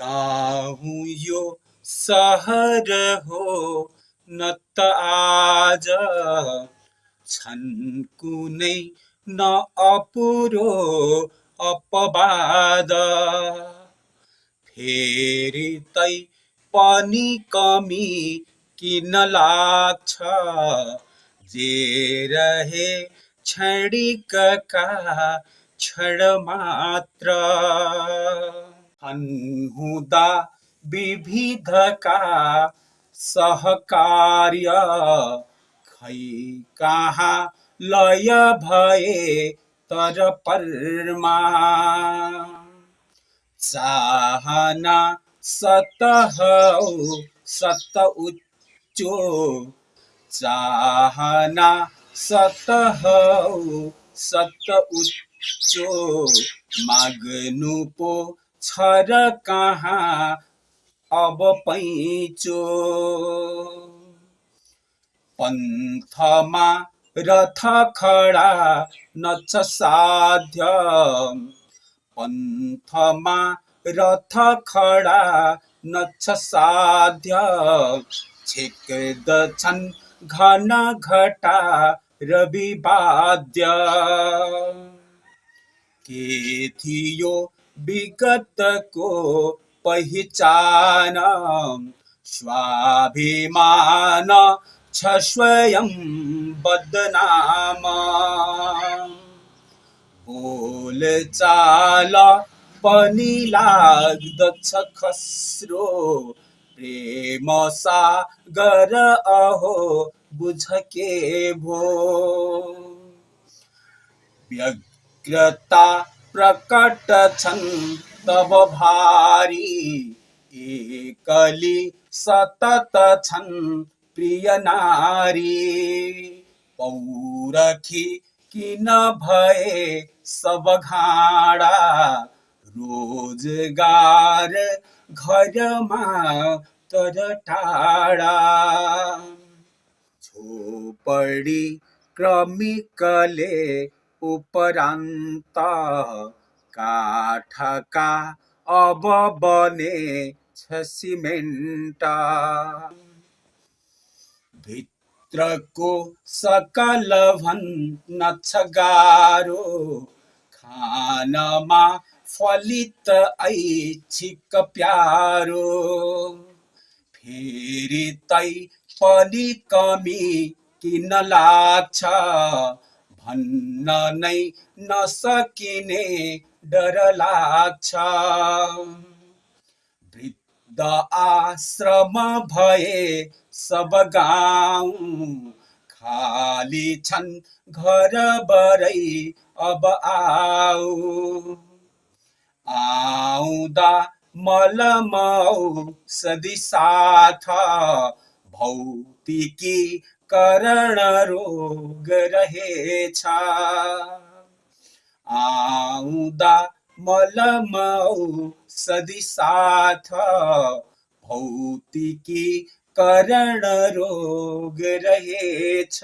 गाउँ यो सहर हो न त आज। छन् कुनै न अपुरो अपवाद। फेरि तै पनि कमी किन लाग्छ? जे रहे क्षणिकका क्षण मात्र। हुँदा विविधका सहकार्य। खै कहाँ लय भए तर परमा। चाहना सत सत उच्चो। चाहना सत सत उच्चो। माग्नु पो छ र कहाँ अब पैँचो? पन्थमा रथ खडा नछ साध्य। पन्थमा रथ खडा नछ साध्य। छेक्दछन् घन घटा र विवाद्य के थियो विगतको पहिचान स्वाभिमान छ स्वयं बदनाम। बोल चाल पनि लाग्दछ खस्रो। प्रेम सागर अहो बुझ के भो। व्यग्रता प्रकट तब भारी। एकली सतत प्रिय नारी। पौरखी किन भए सब घाडा रोज़गार घरमा तर झोपडी क्रमिकले उपरान्त काठका अब बने छ सिमेन्ट। भित्रको सकल भन्न गाह्रो खानमा फलित ऐच्छिक प्यारो। फेरि तै पनि कमी किन लाग्छ? भन्न नै नसकिने डर लाग्छ वृद्ध आश्रम भए सब गाउँ खाली छन् घर बरै अब आऊ। आउँदा मलमौ सदी साथ भौतिकी करण रोग रहेछ। आउँदा मलमौ सदी साथ भौतिकी करण रोग रहेछ।